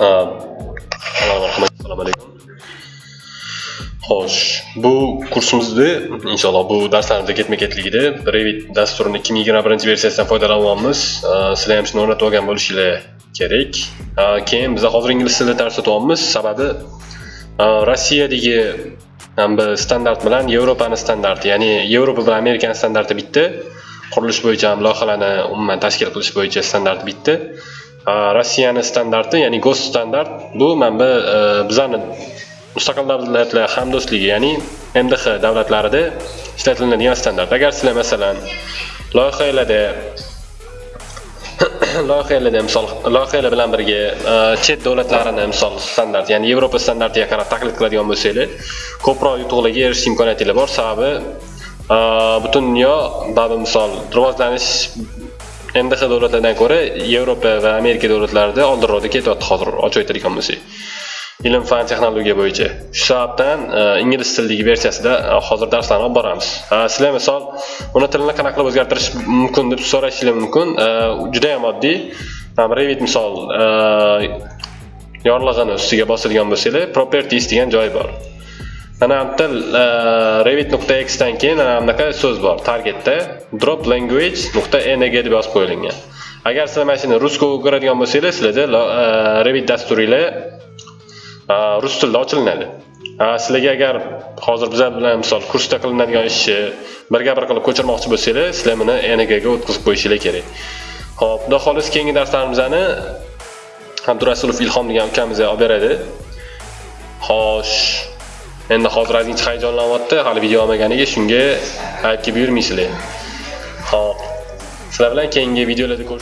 Um, Assalomu alaykum. Xo'sh, bu kursimizda inshaalloh bu darslarimizda ketma-ketligida Revit dasturini 2021-versiyasidan foydalanyapmiz. Uh, sizlar ham shuni o'rnatib olgan bo'lishinglar kerak. Uh, Keyin biz hozir ingliz tilida dars o'tyapmiz, sababi uh, Rossiyadagi standart bilan Yevropani standarti, ya'ni Yevropa bilan Amerikani standarti bitta. Qurilish bo'yicha loyihalarni umuman tashkil qilish bo'yicha standart bitta. Rossiyani standarti, ya'ni GOST standart bu mana e, bizani mustaqil davlatlar hamdo'stligi, ya'ni MDH davlatlarida ishlatiladigan standart. Agar sizlar masalan loyihalarda loyihalarda misol loyihalar bilan birga e, chet davlatlarini misol standart, ya'ni Yevropa standartiga qarab taqlid qiladigan bo'lsanglar, ko'proq yutuqlarga erishish imkoniyatingiz bor. Sababi e, butun dunyo ba'zi misol rivojlanish MDH davlatlardan ko'ra Yevropa va Amerika davlatlarida oldinroqda ketyapti hozir ochib aytadigan bo'lsak. Ilm fan texnologiya bo'yicha. Shu sababdan e, ingliz tilidagi versiyasida e, hozir darslarni olib boramiz. E, sizlar misol uni tilini qanaqa qilib o'zgartirish mumkin deb so'rashingiz mumkin. Juda ham oddiy. Revit misol yorlig'ini ustiga bosadigan bo'lsanglar, properties degan joy bor. Mana bu til x dan keyin mana bunaqa so'z bor. Targetda drop language .ng deb yozib qo'yilgan. Agar sizlar mana shuni rusko o'giradigan bo'lsanglar, sizlarda Revit dasturinglar rus tilida ochilinadi. Sizlarga agar hozir bizlar bilan misol kursda qilinadigan ishni birga bir qilib ko'chirmoqchi bo'lsanglar, sizlar buni ngga o'tkazib qo'yishingiz kerak. Xo'p, xudo xohlasa keyingi darslarimizni Abdurasulov Ilhom degan ukamiz olib beradi. Xo'sh, endi hozir ozgincha hayajonlanyapti, hali video olmaganiga shunga aybga buyurmaysizlar. Xo'p. Sizlar bilan keyingi videolarda ko'rish